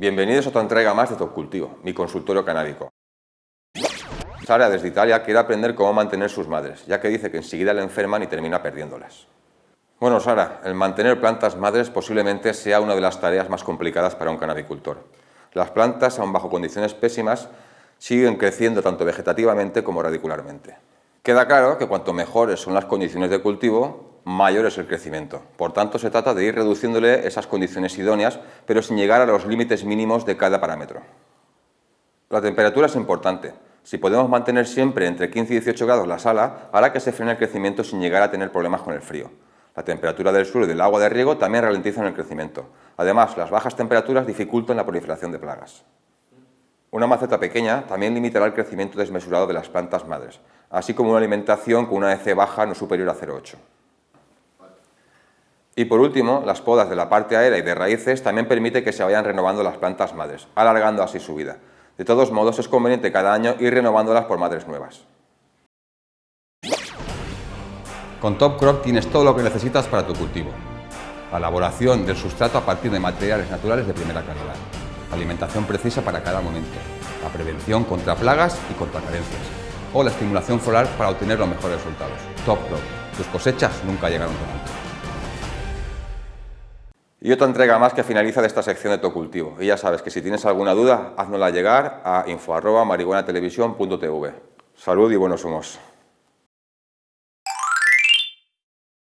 Bienvenidos a otra entrega más de Top Cultivo, mi consultorio canábico. Sara desde Italia quiere aprender cómo mantener sus madres, ya que dice que enseguida le enferman y termina perdiéndolas. Bueno Sara, el mantener plantas madres posiblemente sea una de las tareas más complicadas para un canabicultor. Las plantas, aun bajo condiciones pésimas, siguen creciendo tanto vegetativamente como radicularmente. Queda claro que cuanto mejores son las condiciones de cultivo, mayor es el crecimiento. Por tanto, se trata de ir reduciéndole esas condiciones idóneas, pero sin llegar a los límites mínimos de cada parámetro. La temperatura es importante. Si podemos mantener siempre entre 15 y 18 grados la sala, hará que se frene el crecimiento sin llegar a tener problemas con el frío. La temperatura del suelo y del agua de riego también ralentizan el crecimiento. Además, las bajas temperaturas dificultan la proliferación de plagas. Una maceta pequeña también limitará el crecimiento desmesurado de las plantas madres, así como una alimentación con una EC baja no superior a 0,8. Y por último, las podas de la parte aérea y de raíces también permite que se vayan renovando las plantas madres, alargando así su vida. De todos modos, es conveniente cada año ir renovándolas por madres nuevas. Con Top Crop tienes todo lo que necesitas para tu cultivo. La elaboración del sustrato a partir de materiales naturales de primera calidad. Alimentación precisa para cada momento. La prevención contra plagas y contra carencias. O la estimulación floral para obtener los mejores resultados. Top Crop. Tus cosechas nunca llegaron tan alto. Y otra entrega más que finaliza de esta sección de tu cultivo. Y ya sabes que si tienes alguna duda, háznosla llegar a info.marihuanatelevisión.tv. Salud y buenos humos.